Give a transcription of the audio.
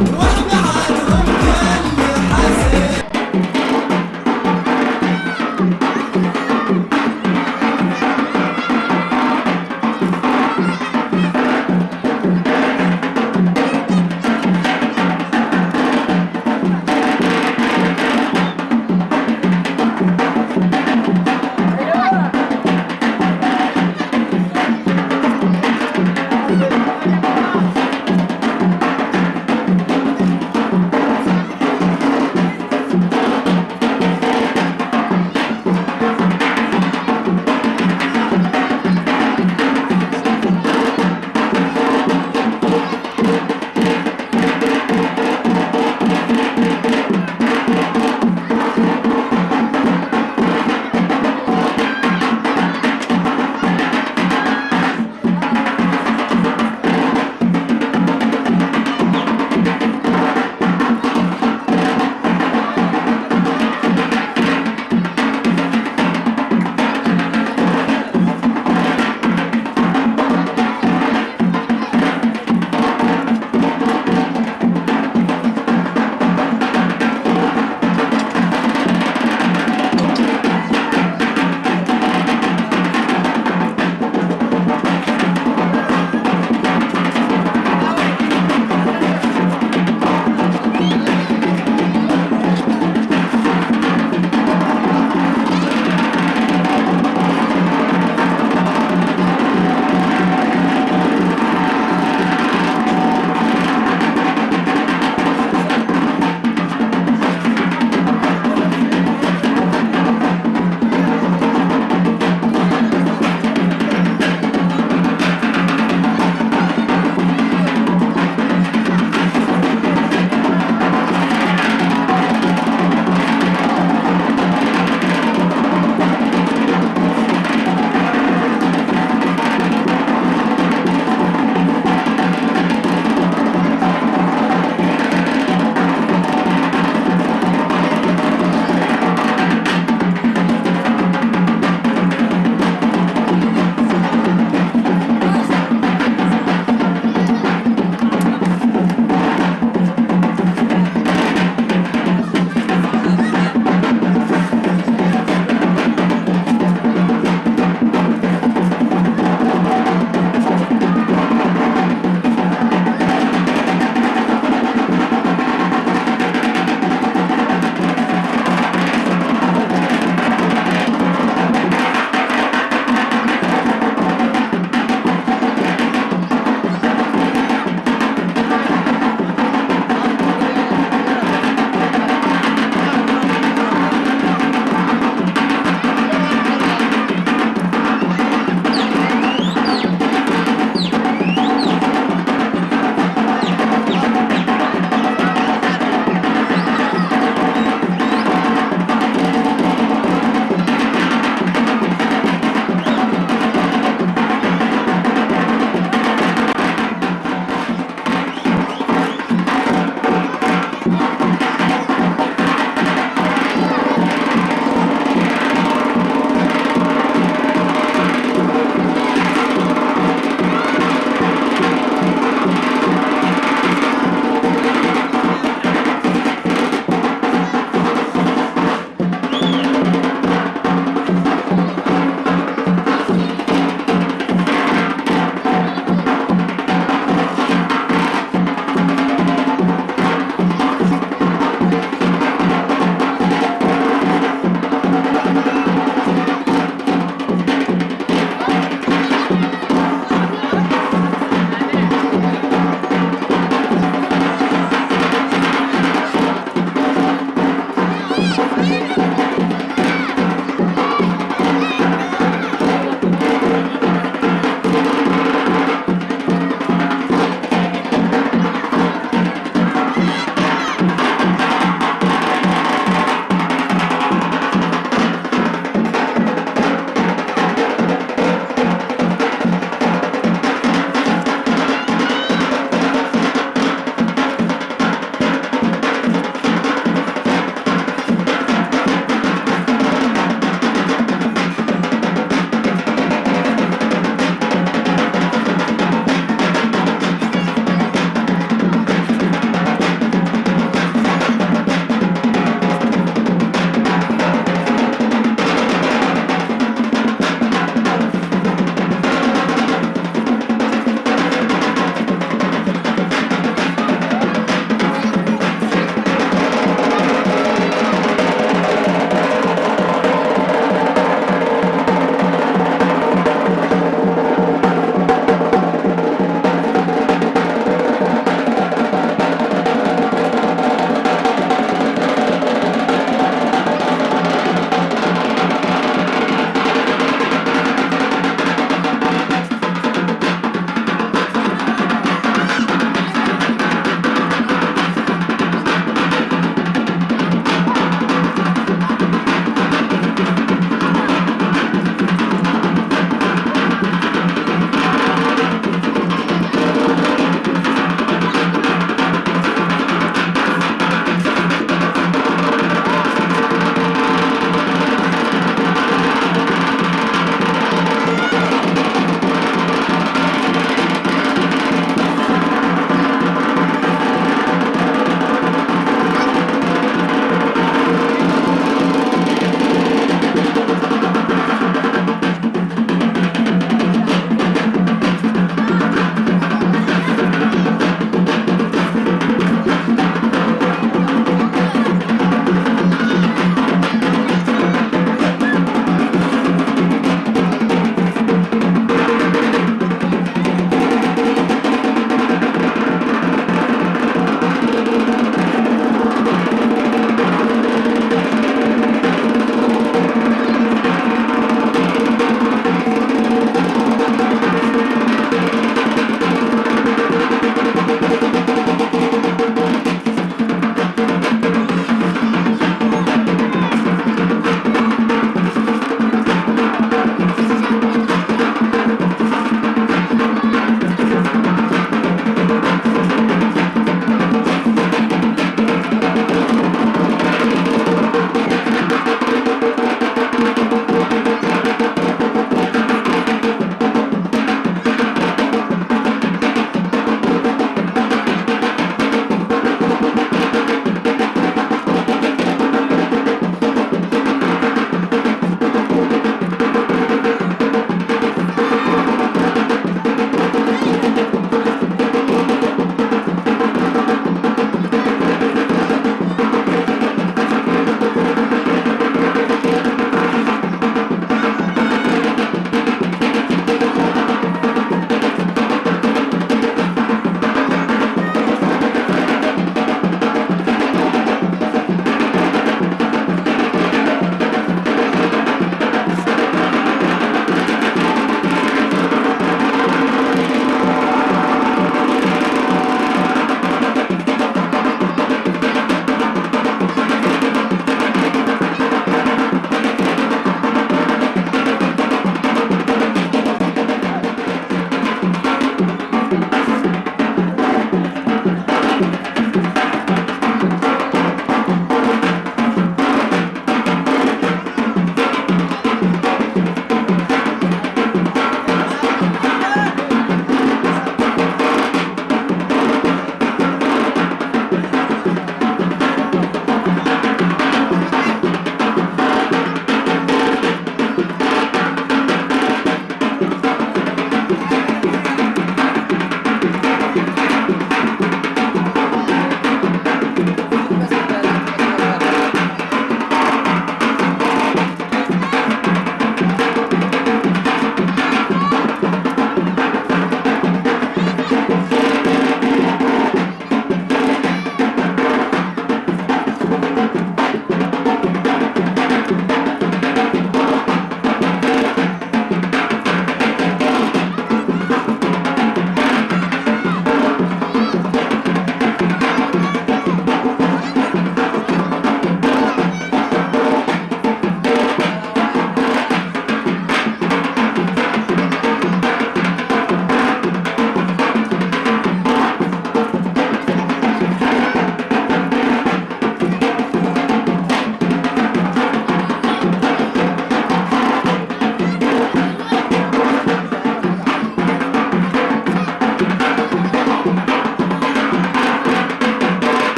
Wow.